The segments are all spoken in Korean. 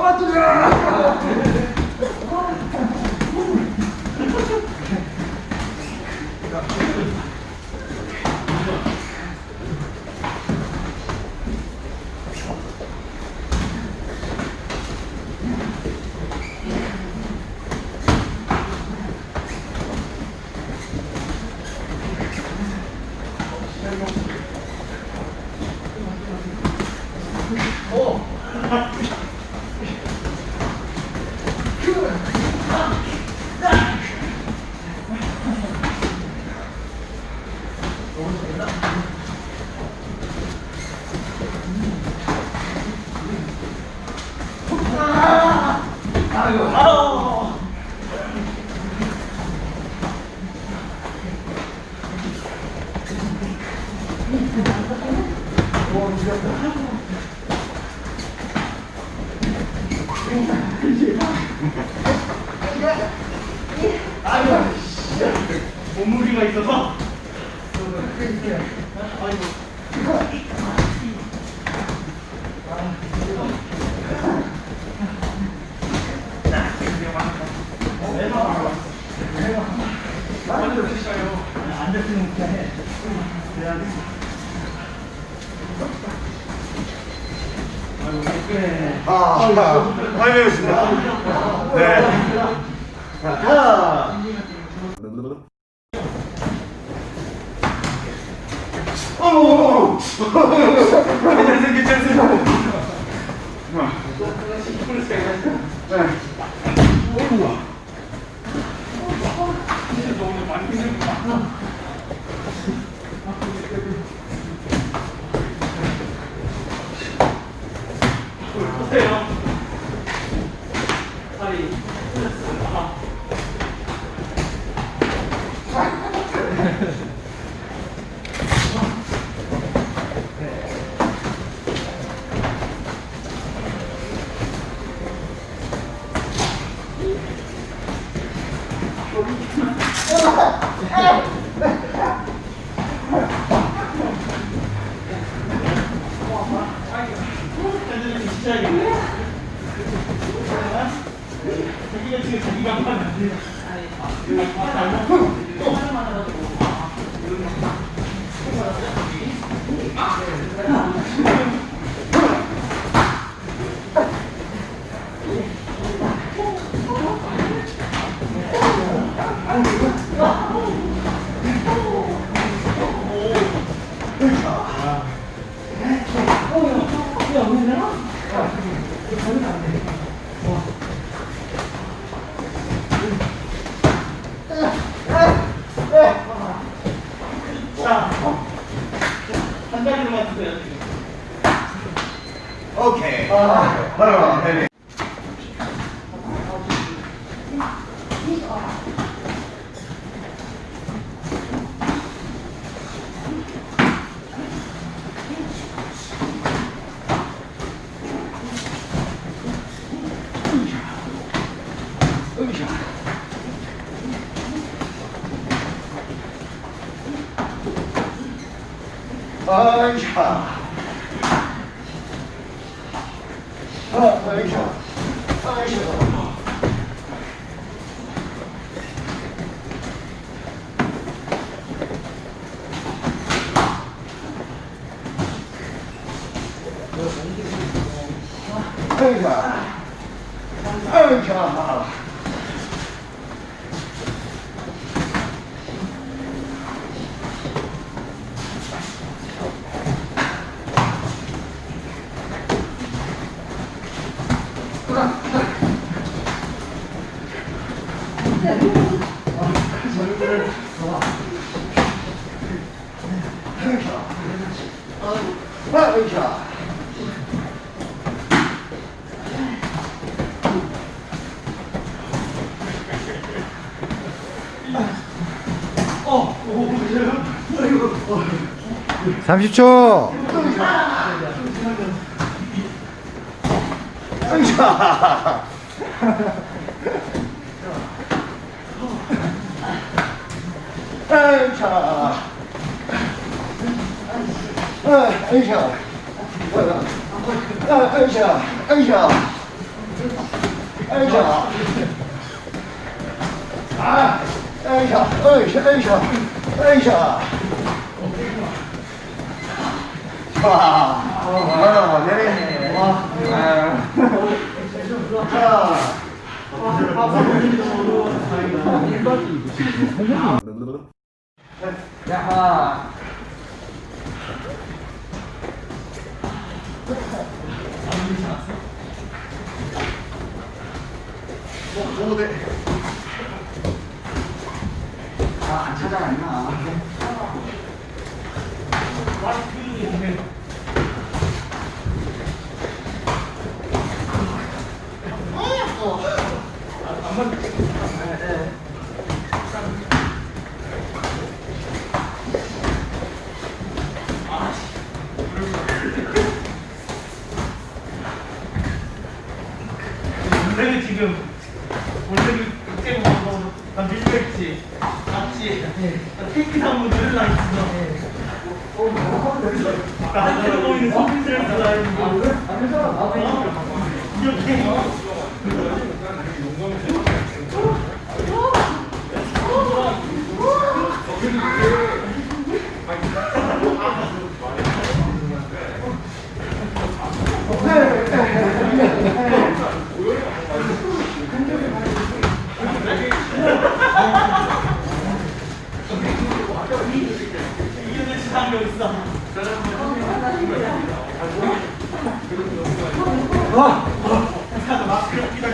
도망치자 お無理がいたぞ。 있어서 아, 많이 배웠습니다. 네. 자, 어머, 괜찮으세요, 괜찮으세요. 보세요. 다리. 시작이네. 자기가 지금 자기가 하면 안 돼. 자, 한다 리로만 드세요. 지금. 오케이. 30초. 형자. 형자. 형자. 형자. 형자. 형자. 아, 哎呀，哎呀，哎呀，哎呀！ 와, 와, 내리네. 와, 아. 자. 야하. 뭐, 뭐, 네. 아, 안 찾아갔나? 원래는 그때 먹고 나 밀려있지 같이 나 테이크 나무 늘라 있어 나 들어 보이는 손님들 다 이렇게 이런 지상이 있어 마스크를 끼다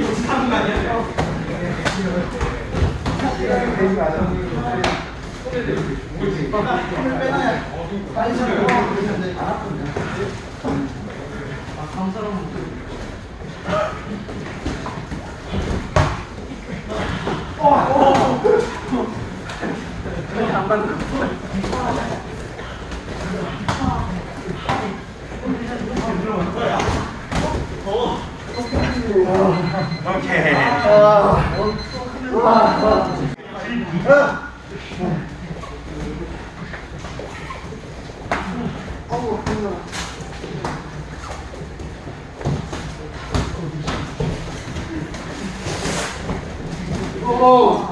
거? 오케이. 아, 와, 와. 오. 정말요?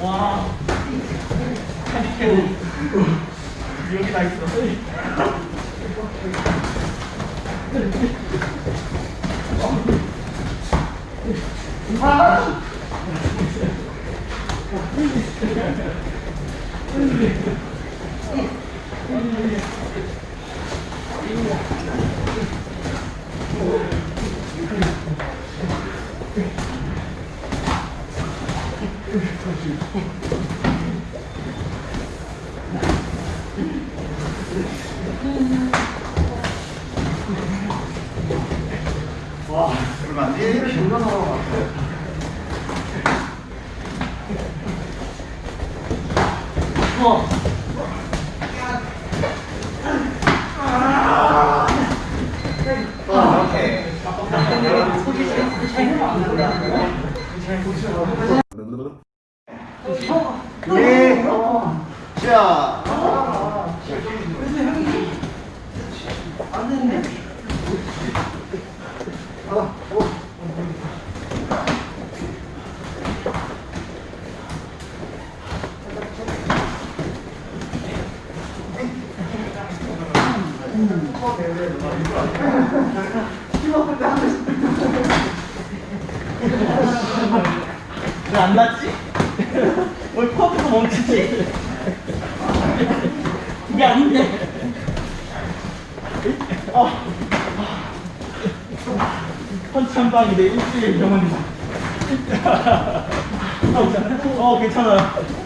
와 한디캐 여기 다 있어 와, 얼마 안 돼? 네. 자. 안 됐네. 아, 오. 안 났지? 왜 퍼프가 멈추지? 이게 아닌데. 어. 펀치 한 방이 내 일주일 병원이다. 어, 괜찮아요.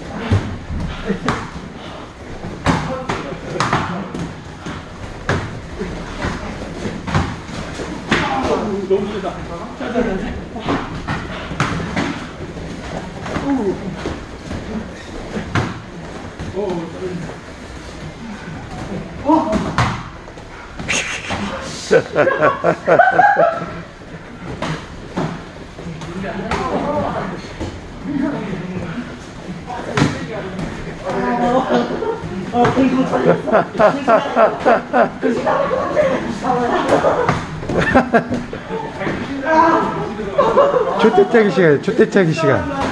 너무 힘들다. 자, 자, 자, 잘했어. 주택자기 시간, 주택자기 시간.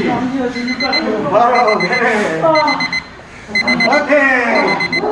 아프지? 바로 네. 화이팅!